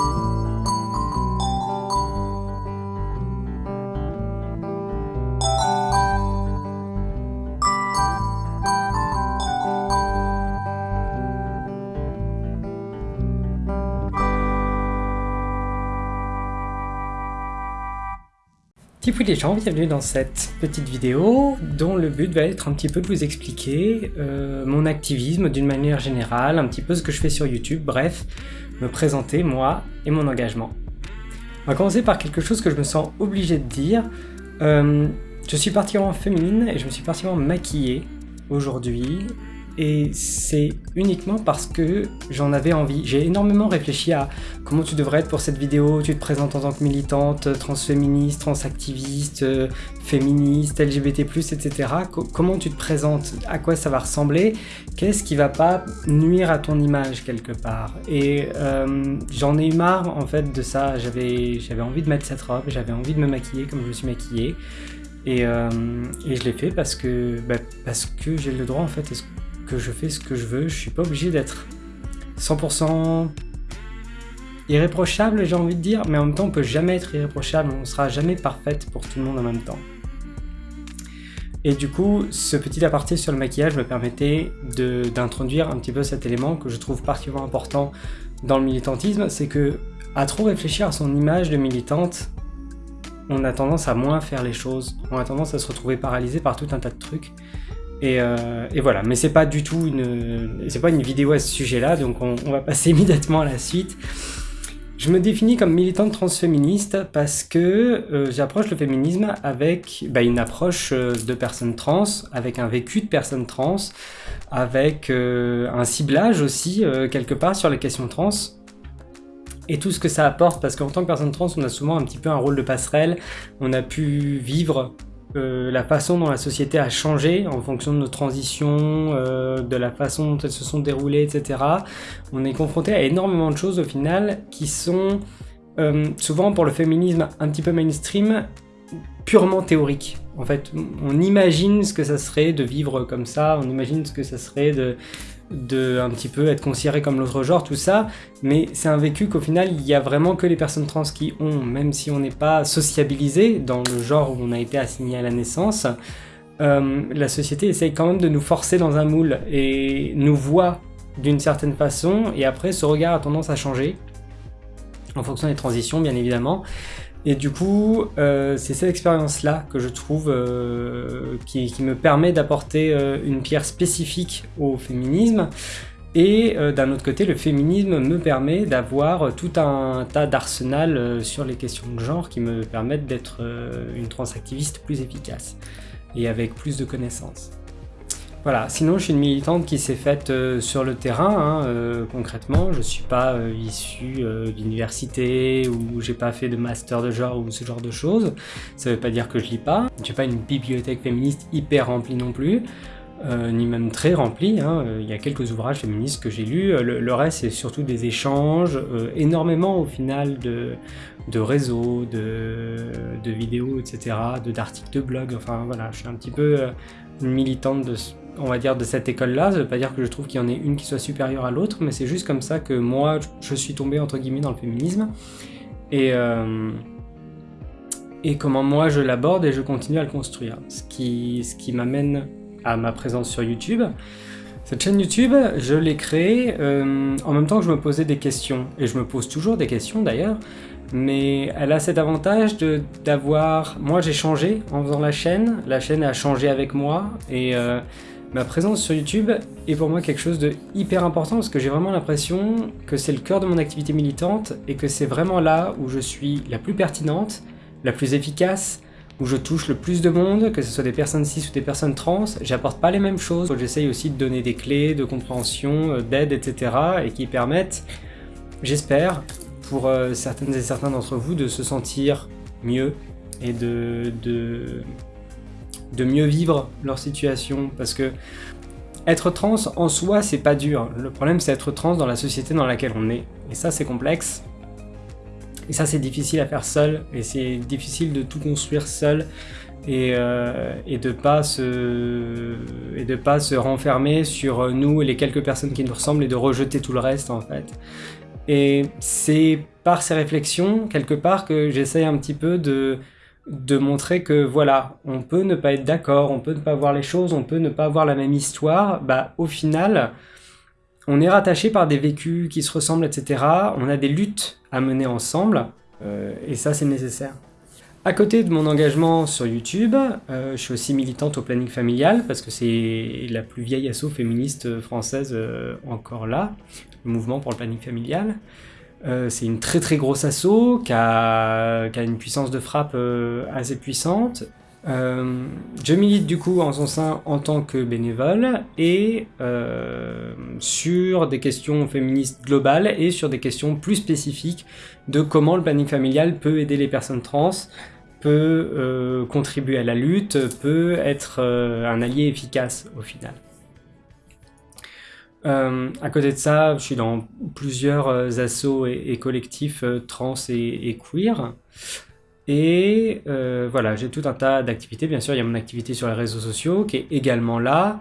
Thank you. Tipou les gens, bienvenue dans cette petite vidéo dont le but va être un petit peu de vous expliquer euh, mon activisme d'une manière générale, un petit peu ce que je fais sur YouTube, bref, me présenter moi et mon engagement. On va commencer par quelque chose que je me sens obligé de dire. Euh, je suis particulièrement féminine et je me suis particulièrement maquillée aujourd'hui et c'est uniquement parce que j'en avais envie. J'ai énormément réfléchi à comment tu devrais être pour cette vidéo, tu te présentes en tant que militante, transféministe, transactiviste, euh, féministe, LGBT+, etc. comment tu te présentes, à quoi ça va ressembler, qu'est-ce qui va pas nuire à ton image quelque part? Et euh, j'en ai eu marre en fait de ça, j'avais envie de mettre cette robe, j'avais envie de me maquiller comme je me suis maquillée. Et, euh, et je l'ai fait parce que, bah, parce que j'ai le droit en fait, je fais ce que je veux, je suis pas obligé d'être 100% irréprochable, j'ai envie de dire, mais en même temps, on peut jamais être irréprochable, on sera jamais parfaite pour tout le monde en même temps. Et du coup, ce petit aparté sur le maquillage me permettait d'introduire un petit peu cet élément que je trouve particulièrement important dans le militantisme, c'est que à trop réfléchir à son image de militante, on a tendance à moins faire les choses, on a tendance à se retrouver paralysé par tout un tas de trucs. Euh, et, voilà, mais c'est pas du tout une, pas une vidéo à ce sujet-là, donc on, va passer immédiatement à la suite. Je me définis comme militante transféministe parce que euh, j'approche le féminisme avec bah, une approche euh, de personnes trans, avec un vécu de personnes trans, avec un ciblage aussi quelque part sur les questions trans et tout ce que ça apporte. Parce qu'en tant que personne trans on a souvent un petit peu un rôle de passerelle, on a pu vivre euh, la façon dont la société a changé en fonction de nos transitions, euh, de la façon dont elles se sont déroulées, etc. On est confronté à énormément de choses au final qui sont euh, souvent pour le féminisme un petit peu mainstream, purement théoriques. En fait, on imagine ce que ça serait de vivre comme ça, on imagine ce que ça serait de de un petit peu être considéré comme l'autre genre, tout ça, mais c'est un vécu qu'au final, il y a vraiment que les personnes trans qui ont, même si on n'est pas sociabilisé dans le genre où on a été assigné à la naissance, euh, la société essaye quand même de nous forcer dans un moule et nous voit d'une certaine façon, et après ce regard a tendance à changer, en fonction des transitions bien évidemment, et du coup, euh, c'est cette expérience-là que je trouve euh, qui, me permet d'apporter euh, une pierre spécifique au féminisme. Et d'un autre côté, le féminisme me permet d'avoir tout un tas d'arsenal sur les questions de genre qui me permettent d'être une transactiviste plus efficace et avec plus de connaissances. Voilà, sinon je suis une militante qui s'est faite euh, sur le terrain, hein, euh, concrètement. Je suis pas euh, issu d'université ou j'ai pas fait de master de genre ou ce genre de choses. Ça veut pas dire que je lis pas. J'ai pas une bibliothèque féministe hyper remplie non plus. ni même très remplie. Hein. Il y a quelques ouvrages féministes que j'ai lus. Le, reste, c'est surtout des échanges, énormément au final de, réseaux, de, de vidéos, etc., d'articles de, de blog. Enfin voilà, je suis un petit peu une militante de, on va dire, de cette école-là. Ça veut pas dire que je trouve qu'il y en ait une qui soit supérieure à l'autre, mais c'est juste comme ça que moi, je suis tombé, entre guillemets, dans le féminisme. Et, euh, comment moi, je l'aborde et je continue à le construire. Ce qui, ce qui m'amène à ma présence sur YouTube. Cette chaîne YouTube, je l'ai créée euh, en même temps que je me posais des questions. Et je me pose toujours des questions, d'ailleurs. Mais elle a cet avantage d'avoir... Moi, j'ai changé en faisant la chaîne. La chaîne a changé avec moi. Et... Euh, Ma présence sur YouTube est pour moi quelque chose de hyper important parce que j'ai vraiment l'impression que c'est le cœur de mon activité militante et que c'est vraiment là où je suis la plus pertinente, la plus efficace, où je touche le plus de monde, que ce soit des personnes cis ou des personnes trans, j'apporte pas les mêmes choses. J'essaye aussi de donner des clés de compréhension, euh, d'aide, etc. et qui permettent, j'espère, pour euh, certaines et certains d'entre vous de se sentir mieux et de, de de mieux vivre leur situation, parce que être trans en soi, c'est pas dur. Le problème, c'est être trans dans la société dans laquelle on est. Et ça, c'est complexe. Et ça, c'est difficile à faire seul. Et c'est difficile de tout construire seul. Et, euh, et, de pas se et de pas se renfermer sur nous et les quelques personnes qui nous ressemblent et de rejeter tout le reste en fait. Et c'est par ces réflexions, quelque part, que j'essaye un petit peu de, de montrer que voilà, on peut ne pas être d'accord, on peut ne pas voir les choses, on peut ne pas avoir la même histoire, bah au final, on est rattaché par des vécus qui se ressemblent, etc. On a des luttes à mener ensemble, euh, et ça c'est nécessaire. À côté de mon engagement sur YouTube, euh, je suis aussi militante au planning familial, parce que c'est la plus vieille asso féministe française euh, encore là, le mouvement pour le planning familial. Euh, c'est une très très grosse asso qui a, une puissance de frappe euh, assez puissante. Euh, je milite du coup en son sein en tant que bénévole et sur des questions féministes globales et sur des questions plus spécifiques de comment le planning familial peut aider les personnes trans, peut contribuer à la lutte, peut être un allié efficace au final. Euh, à côté de ça, je suis dans plusieurs euh, assos et, collectifs euh, trans et, queer. Et voilà, j'ai tout un tas d'activités. Bien sûr, il y a mon activité sur les réseaux sociaux qui est également là.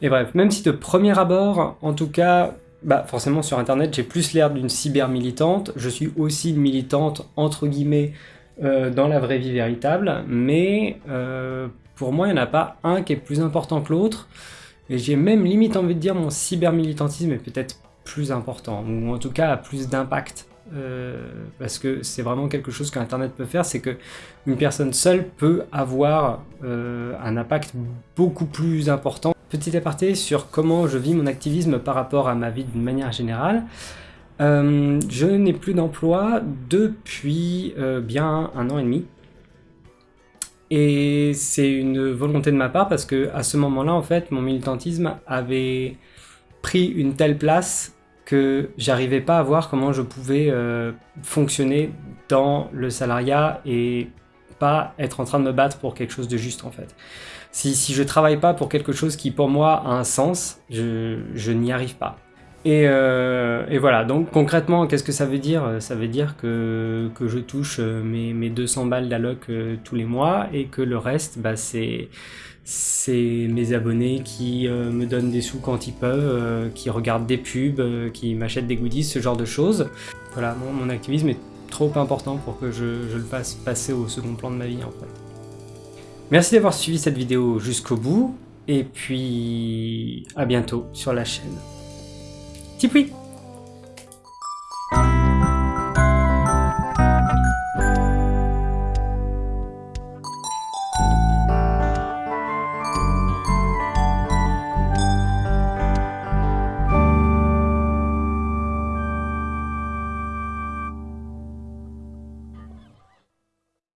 Et bref, même si de premier abord, en tout cas, bah forcément sur internet, j'ai plus l'air d'une cyber-militante, je suis aussi militante, entre guillemets, dans la vraie vie véritable, mais pour moi, il n'y en a pas un qui est plus important que l'autre. Et j'ai même limite envie de dire mon cybermilitantisme est peut-être plus important, ou en tout cas a plus d'impact. Euh, parce que c'est vraiment quelque chose qu'Internet peut faire, c'est que une personne seule peut avoir euh, un impact beaucoup plus important. Petit aparté sur comment je vis mon activisme par rapport à ma vie d'une manière générale. Euh, je n'ai plus d'emploi depuis bien un an et demi. Et c'est une volonté de ma part parce que à ce moment-là, en fait, mon militantisme avait pris une telle place que j'arrivais pas à voir comment je pouvais euh, fonctionner dans le salariat et pas être en train de me battre pour quelque chose de juste en fait. Si, si je travaille pas pour quelque chose qui pour moi a un sens, je, je n'y arrive pas. Euh, et, voilà, donc concrètement, qu'est-ce que ça veut dire? Ça veut dire que, que je touche euh, mes, mes 200 balles d'alloc euh, tous les mois et que le reste, bah, c'est mes abonnés qui me donnent des sous quand ils peuvent, qui regardent des pubs, qui m'achètent des goodies, ce genre de choses. Voilà, mon, activisme est trop important pour que je, je, le fasse passer au second plan de ma vie en fait. Merci d'avoir suivi cette vidéo jusqu'au bout, et puis à bientôt sur la chaîne. Tu pries?